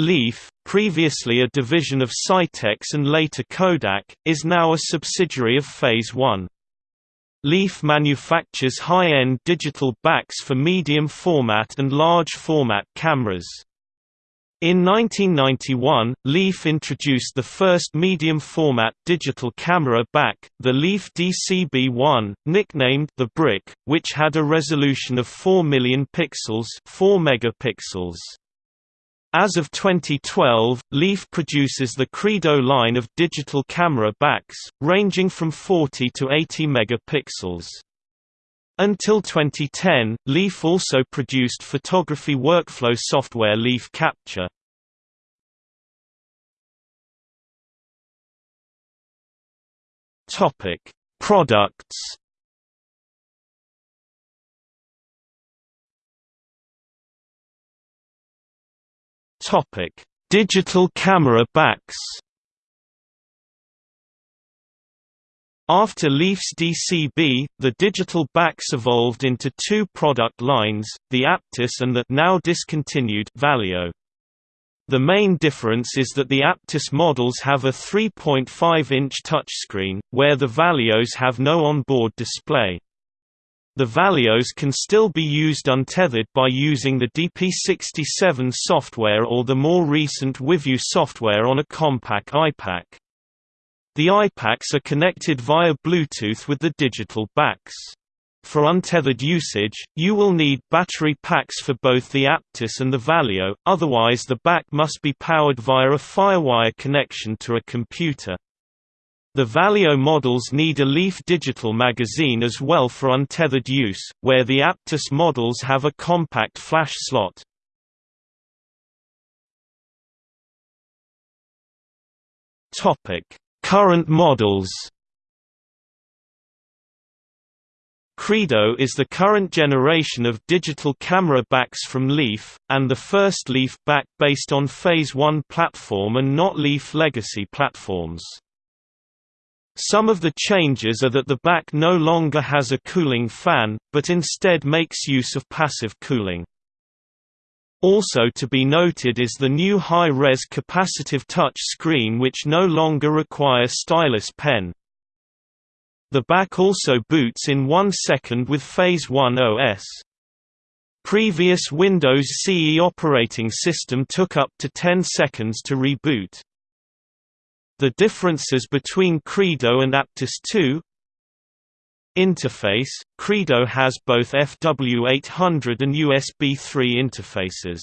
Leaf, previously a division of Scitex and later Kodak, is now a subsidiary of Phase One. Leaf manufactures high-end digital backs for medium format and large format cameras. In 1991, Leaf introduced the first medium-format digital camera back, the Leaf DCB-1, nicknamed the Brick, which had a resolution of 4 million pixels 4 megapixels. As of 2012, Leaf produces the Credo line of digital camera backs, ranging from 40 to 80 megapixels. Until 2010, Leaf also produced photography workflow software Leaf Capture. Products. Topic: Digital camera backs. After Leaf's DCB, the digital backs evolved into two product lines, the Aptus and the now discontinued Valio. The main difference is that the Aptus models have a 3.5-inch touchscreen, where the Valios have no onboard display. The Valios can still be used untethered by using the DP67 software or the more recent WiView software on a Compaq iPAQ. The iPAQs are connected via Bluetooth with the digital backs. For untethered usage, you will need battery packs for both the Aptus and the Valio, otherwise the back must be powered via a FireWire connection to a computer. The Valio models need a Leaf digital magazine as well for untethered use, where the Aptus models have a compact flash slot. Current models Credo is the current generation of digital camera backs from Leaf, and the first Leaf back based on Phase 1 platform and not Leaf legacy platforms. Some of the changes are that the back no longer has a cooling fan, but instead makes use of passive cooling. Also to be noted is the new high-res capacitive touch screen which no longer requires stylus pen. The back also boots in one second with Phase 1 OS. Previous Windows CE operating system took up to 10 seconds to reboot. The differences between Credo and Aptus 2 Interface – Credo has both FW800 and USB 3 interfaces.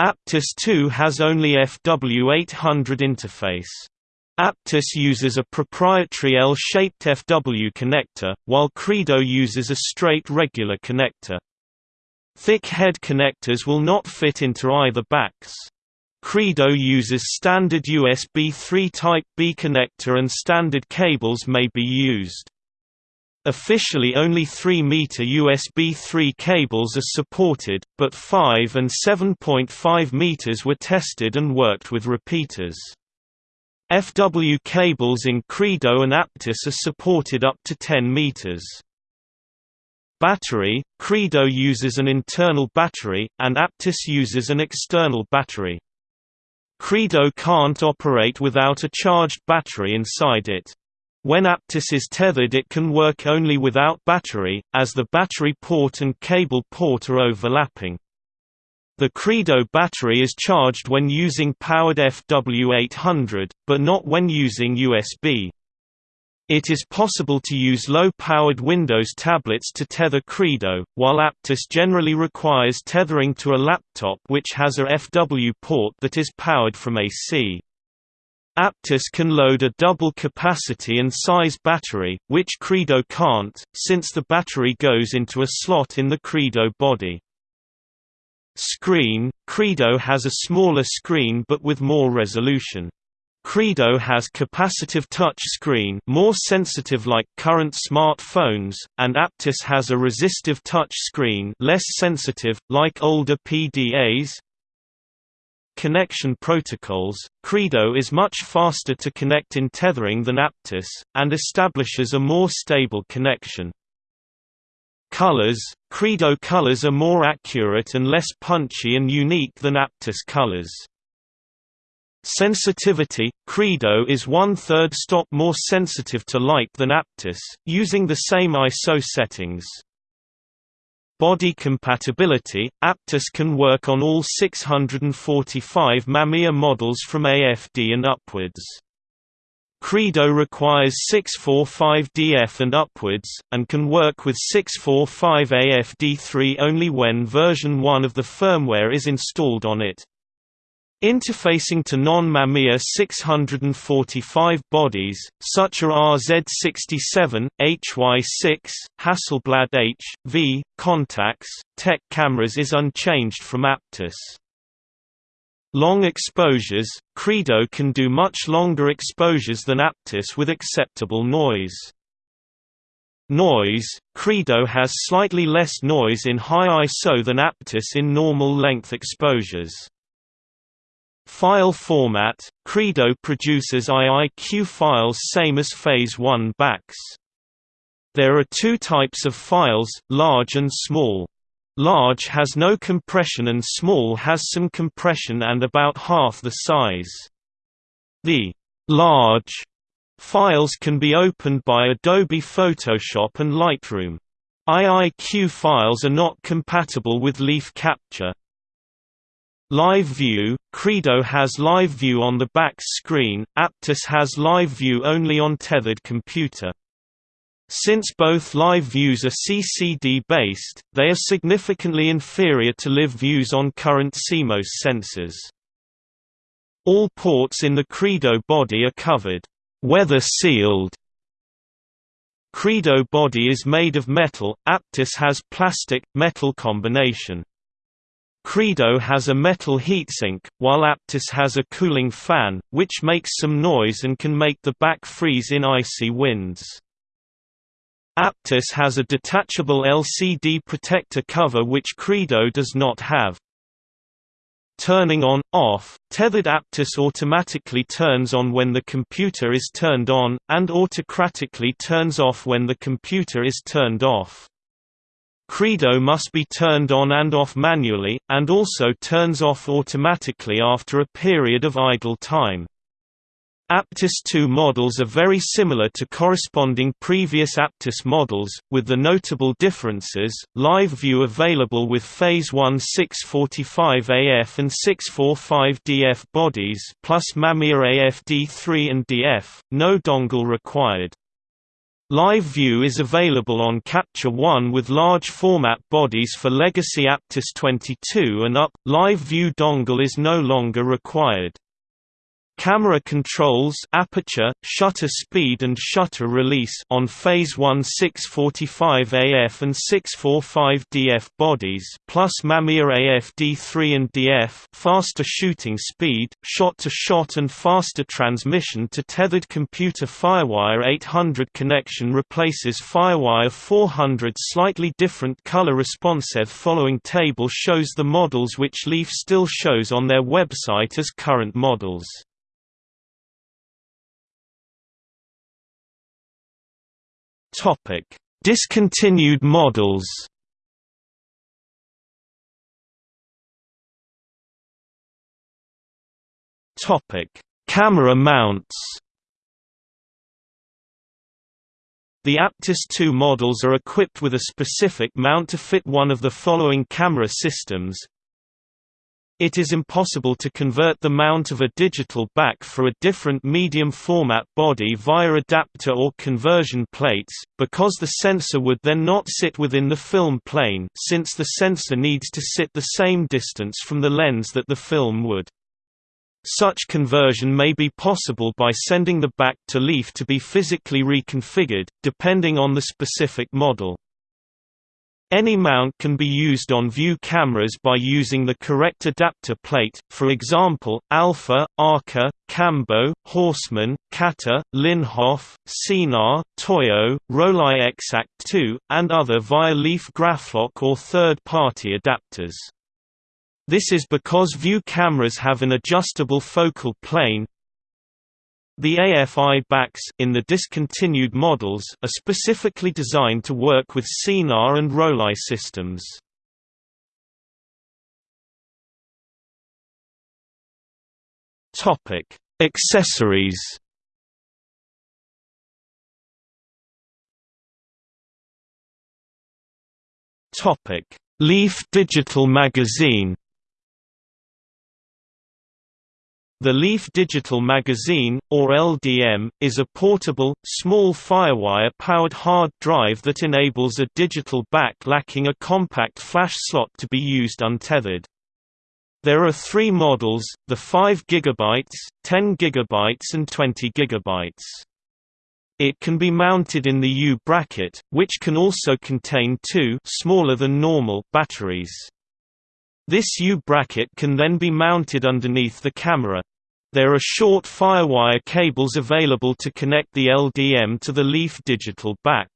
Aptus 2 has only FW800 interface. Aptus uses a proprietary L-shaped FW connector, while Credo uses a straight regular connector. Thick head connectors will not fit into either backs. Credo uses standard USB 3 Type B connector and standard cables may be used. Officially only 3-meter USB 3 cables are supported, but 5 and 7.5 meters were tested and worked with repeaters. FW cables in Credo and Aptus are supported up to 10 meters. Battery – Credo uses an internal battery, and Aptus uses an external battery. Credo can't operate without a charged battery inside it. When Aptus is tethered it can work only without battery, as the battery port and cable port are overlapping. The Credo battery is charged when using powered FW800, but not when using USB. It is possible to use low-powered Windows tablets to tether Credo, while Aptus generally requires tethering to a laptop which has a FW port that is powered from AC. Aptus can load a double capacity and size battery, which Credo can't, since the battery goes into a slot in the Credo body. Screen – Credo has a smaller screen but with more resolution. Credo has capacitive touch screen more sensitive like current smartphones, and Aptus has a resistive touch screen less sensitive, like older PDAs, connection protocols, Credo is much faster to connect in tethering than Aptus, and establishes a more stable connection. Colors Credo colors are more accurate and less punchy and unique than Aptus colors. Sensitivity – Credo is one-third stop more sensitive to light than Aptus, using the same ISO settings. Body compatibility – Aptus can work on all 645 Mamiya models from AFD and upwards. Credo requires 645DF and upwards, and can work with 645 AFD3 only when version 1 of the firmware is installed on it. Interfacing to non-Mamiya 645 bodies, such as RZ67, HY6, Hasselblad H, V, Contax, Tech cameras is unchanged from Aptus. Long exposures – Credo can do much longer exposures than Aptus with acceptable noise. Noise – Credo has slightly less noise in high ISO than Aptus in normal length exposures. File format – Credo produces IIQ files same as Phase 1 backs. There are two types of files, large and small. Large has no compression and small has some compression and about half the size. The large files can be opened by Adobe Photoshop and Lightroom. IIQ files are not compatible with leaf capture. Live View – Credo has Live View on the back screen, Aptus has Live View only on tethered computer. Since both live views are CCD-based, they are significantly inferior to live views on current CMOS sensors. All ports in the Credo body are covered, weather-sealed. Credo body is made of metal, Aptus has plastic-metal combination. Credo has a metal heatsink, while Aptus has a cooling fan, which makes some noise and can make the back freeze in icy winds. Aptus has a detachable LCD protector cover which Credo does not have. Turning on, off, tethered Aptus automatically turns on when the computer is turned on, and autocratically turns off when the computer is turned off. Credo must be turned on and off manually, and also turns off automatically after a period of idle time. Aptus 2 models are very similar to corresponding previous Aptus models, with the notable differences, live view available with Phase 1 645AF and 645DF bodies plus Mamiya AFD3 and DF, no dongle required. Live View is available on Capture One with large format bodies for legacy Aptus 22 and up. Live View dongle is no longer required. Camera controls aperture, shutter speed and shutter release on phase 1 645 AF and 645 DF bodies plus Mamiya AF D3 and DF faster shooting speed, shot-to-shot -shot and faster transmission to tethered computer Firewire 800 connection replaces Firewire 400 slightly different color responsive following table shows the models which Leaf still shows on their website as current models. Topic: Discontinued models. Topic: Camera mounts. The Aptus II models are equipped with a specific mount to fit one of the following camera systems it is impossible to convert the mount of a digital back for a different medium format body via adapter or conversion plates, because the sensor would then not sit within the film plane since the sensor needs to sit the same distance from the lens that the film would. Such conversion may be possible by sending the back to leaf to be physically reconfigured, depending on the specific model. Any mount can be used on view cameras by using the correct adapter plate, for example, Alpa, Arca, Cambo, Horseman, Kata, Linhof, Sinar, Toyo, Rollei X-Act 2, and other via Leaf Graflok or third-party adapters. This is because view cameras have an adjustable focal plane, the AFI backs in the discontinued models are specifically designed to work with Sinar and Rollei systems. Topic: Accessories. Topic: Leaf Digital Magazine. The Leaf Digital Magazine, or LDM, is a portable, small Firewire-powered hard drive that enables a digital back lacking a compact flash slot to be used untethered. There are three models, the 5 GB, 10 GB and 20 GB. It can be mounted in the U-bracket, which can also contain two smaller than normal batteries. This U-bracket can then be mounted underneath the camera. There are short Firewire cables available to connect the LDM to the Leaf digital back.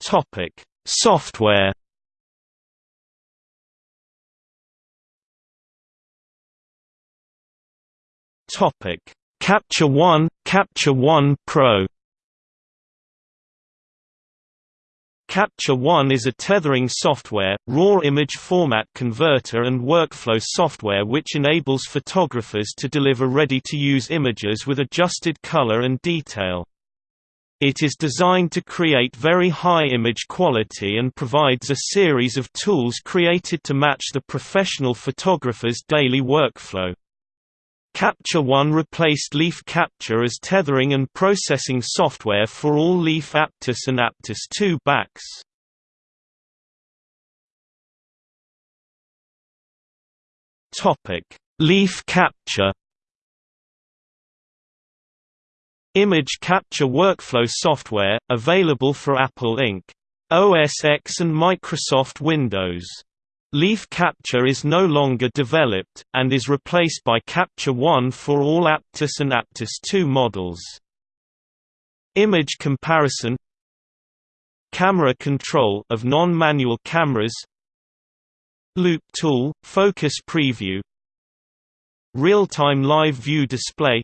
Topic: Software Topic: Capture One, Capture One Pro. Capture One is a tethering software, raw image format converter and workflow software which enables photographers to deliver ready-to-use images with adjusted color and detail. It is designed to create very high image quality and provides a series of tools created to match the professional photographer's daily workflow. Capture One replaced Leaf Capture as tethering and processing software for all Leaf Aptus and Aptus II backs. Leaf Capture Image capture workflow software, available for Apple Inc. OS X and Microsoft Windows. Leaf Capture is no longer developed, and is replaced by Capture One for all Aptus and Aptus 2 models. Image comparison Camera control of non-manual cameras Loupe tool, focus preview Real-time live view display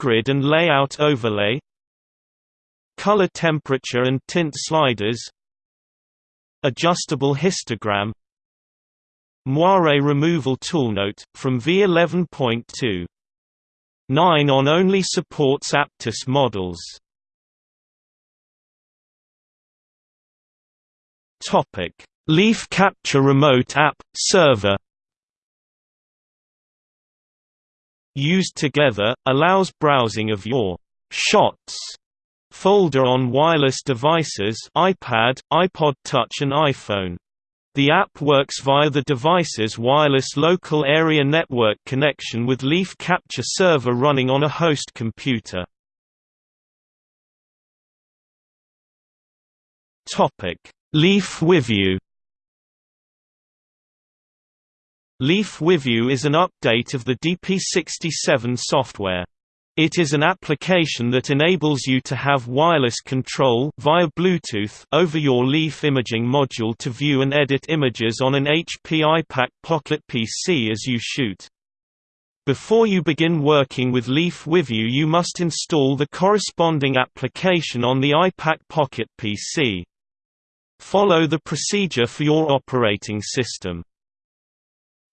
grid and layout overlay color temperature and tint sliders adjustable histogram. Moire removal toolnote from v11.2 9 on only supports aptus models. Leaf capture remote app server. Used together, allows browsing of your «shots» folder on wireless devices iPad, iPod Touch and iPhone. The app works via the device's wireless local area network connection with Leaf Capture server running on a host computer. Leaf WiView Leaf WiView is an update of the DP67 software. It is an application that enables you to have wireless control via Bluetooth over your Leaf imaging module to view and edit images on an HP iPAQ Pocket PC as you shoot. Before you begin working with Leaf WiView you must install the corresponding application on the iPAQ Pocket PC. Follow the procedure for your operating system.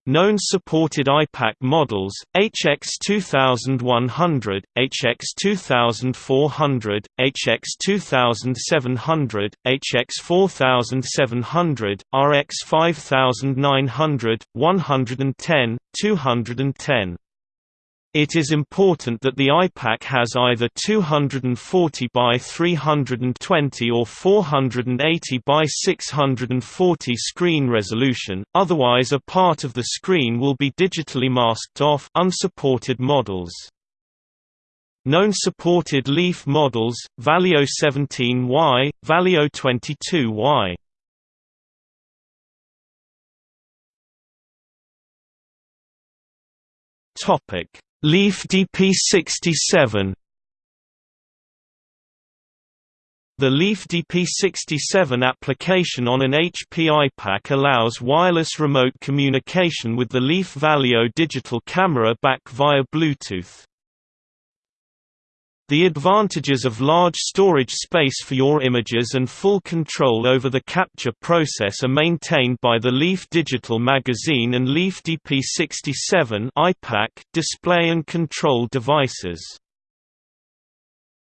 Known supported iPAQ models, HX2100, HX2400, HX2700, HX4700, RX5900, 110, 210. It is important that the iPAQ has either 240 by 320 or 480 by 640 screen resolution, otherwise a part of the screen will be digitally masked off unsupported models. Known supported Leaf models, Valio 17Y, Valio 22Y. Topic Leaf DP67 The Leaf DP67 application on an HP iPAQ allows wireless remote communication with the Leaf Valio digital camera back via Bluetooth. The advantages of large storage space for your images and full control over the capture process are maintained by the Leaf Digital Magazine and Leaf DP67 display and control devices.